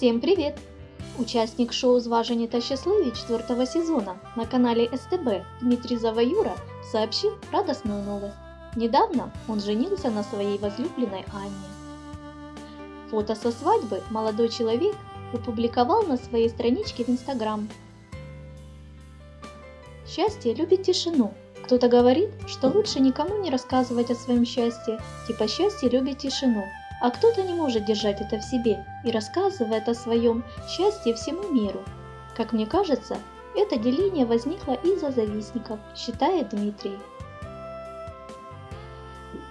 Всем привет! Участник шоу «Зважені та щасливі» четвертого сезона на канале СТБ Дмитрий Заваюра сообщил радостную новость. Недавно он женился на своей возлюбленной Анне. Фото со свадьбы молодой человек опубликовал на своей страничке в Инстаграм. Счастье любит тишину. Кто-то говорит, что лучше никому не рассказывать о своем счастье, типа счастье любит тишину, а кто-то не может держать это в себе и рассказывает о своем счастье всему миру. Как мне кажется, это деление возникло из-за завистников, считает Дмитрий.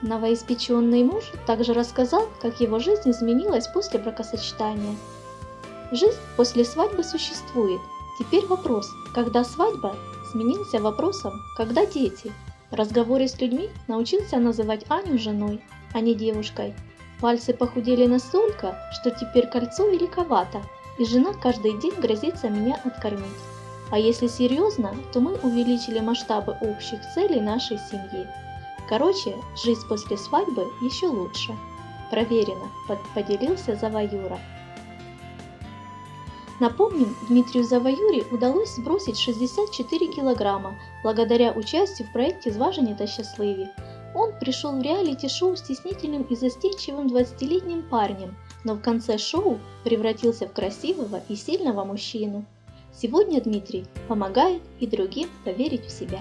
Новоиспеченный муж также рассказал, как его жизнь изменилась после бракосочетания. Жизнь после свадьбы существует. Теперь вопрос, когда свадьба, сменился вопросом, когда дети. В разговоре с людьми научился называть Аню женой, а не девушкой. Пальцы похудели настолько, что теперь кольцо великовато, и жена каждый день грозится меня откормить. А если серьезно, то мы увеличили масштабы общих целей нашей семьи. Короче, жизнь после свадьбы еще лучше. Проверено, поделился Заваюра. Напомним, Дмитрию Заваюре удалось сбросить 64 килограмма благодаря участию в проекте «Зважені та щасливі». Он пришел в реалити-шоу стеснительным и застенчивым 20-летним парнем, но в конце шоу превратился в красивого и сильного мужчину. Сегодня Дмитрий помогает и другим поверить в себя.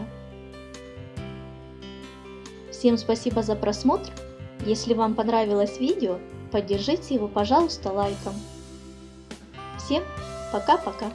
Всем спасибо за просмотр. Если вам понравилось видео, поддержите его, пожалуйста, лайком. Всем пока-пока.